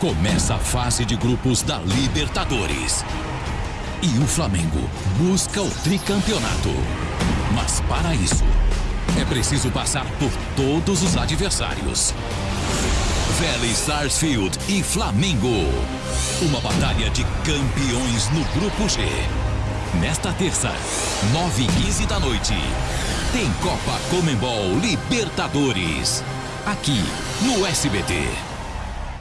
Começa a fase de grupos da Libertadores. E o Flamengo busca o tricampeonato. Mas para isso, é preciso passar por todos os adversários. Vélez Sarsfield e Flamengo. Uma batalha de campeões no Grupo G. Nesta terça, 9 h 15 da noite, tem Copa Comembol Libertadores. Aqui no SBT.